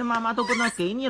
那妈妈都不能给你了。